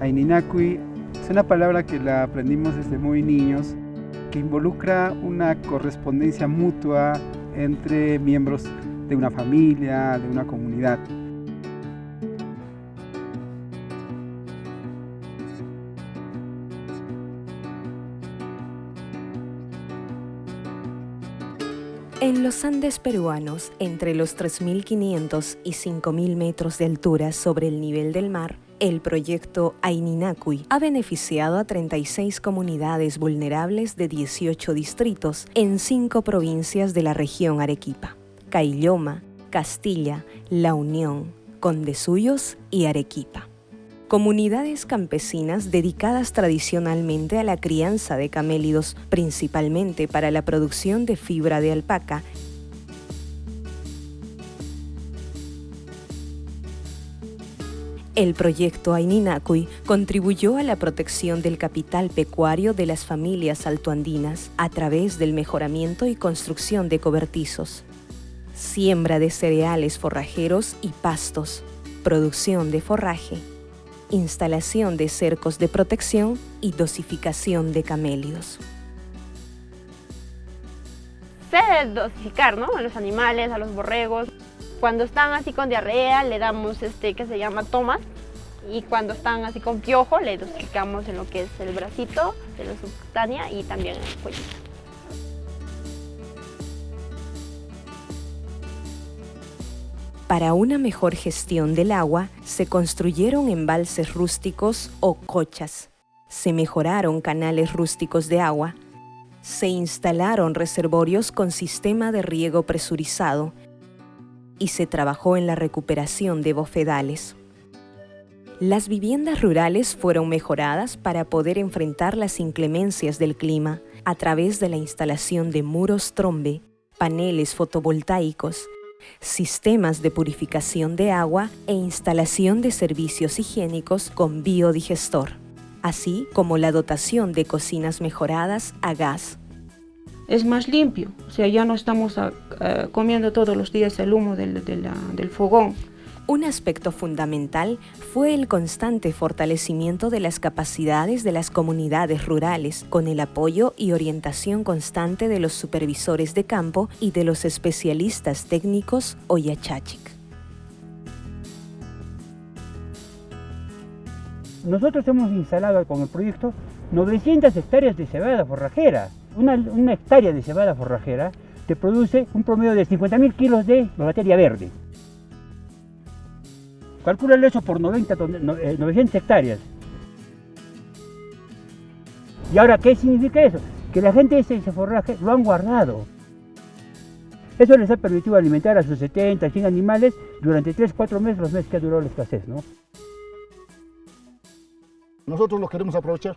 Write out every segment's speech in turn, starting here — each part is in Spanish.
Aininacui es una palabra que la aprendimos desde muy niños, que involucra una correspondencia mutua entre miembros de una familia, de una comunidad. En los Andes peruanos, entre los 3.500 y 5.000 metros de altura sobre el nivel del mar, el proyecto Aininacui ha beneficiado a 36 comunidades vulnerables de 18 distritos en cinco provincias de la región Arequipa, Cailloma, Castilla, La Unión, Condesuyos y Arequipa. Comunidades campesinas dedicadas tradicionalmente a la crianza de camélidos, principalmente para la producción de fibra de alpaca El proyecto Aininacui contribuyó a la protección del capital pecuario de las familias altoandinas a través del mejoramiento y construcción de cobertizos, siembra de cereales forrajeros y pastos, producción de forraje, instalación de cercos de protección y dosificación de camélidos. Se debe dosificar ¿no? a los animales, a los borregos, cuando están así con diarrea le damos este que se llama tomas y cuando están así con piojo le dosificamos en lo que es el bracito de la subcutánea y también en el cuello. Para una mejor gestión del agua, se construyeron embalses rústicos o cochas. Se mejoraron canales rústicos de agua. Se instalaron reservorios con sistema de riego presurizado y se trabajó en la recuperación de bofedales. Las viviendas rurales fueron mejoradas para poder enfrentar las inclemencias del clima a través de la instalación de muros trombe, paneles fotovoltaicos, sistemas de purificación de agua e instalación de servicios higiénicos con biodigestor, así como la dotación de cocinas mejoradas a gas es más limpio, o sea, ya no estamos ah, ah, comiendo todos los días el humo del, del fogón. Un aspecto fundamental fue el constante fortalecimiento de las capacidades de las comunidades rurales, con el apoyo y orientación constante de los supervisores de campo y de los especialistas técnicos o yachachic. Nosotros hemos instalado con el proyecto 900 hectáreas de cebada forrajera una, hectárea de cebada forrajera te produce un promedio de 50.000 kilos de materia verde. Calcúlale eso por 90, 900 eh, hectáreas. ¿Y ahora qué significa eso? Que la gente ese, forraje lo han guardado. Eso les ha permitido alimentar a sus 70, 100 animales durante 3, 4 meses, los meses que ha durado la escasez. ¿no? Nosotros lo queremos aprovechar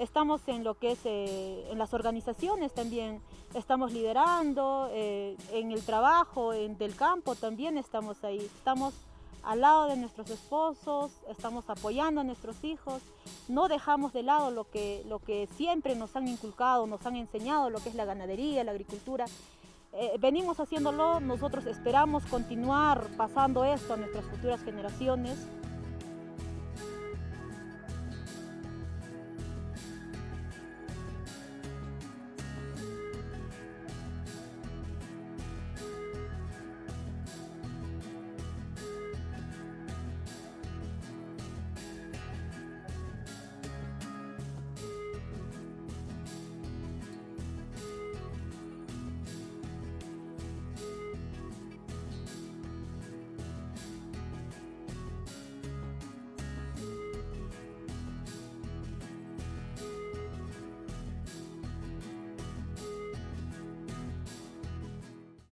Estamos en lo que es eh, en las organizaciones también, estamos liderando, eh, en el trabajo en, del campo también estamos ahí. Estamos al lado de nuestros esposos, estamos apoyando a nuestros hijos, no dejamos de lado lo que, lo que siempre nos han inculcado, nos han enseñado, lo que es la ganadería, la agricultura. Eh, venimos haciéndolo, nosotros esperamos continuar pasando esto a nuestras futuras generaciones.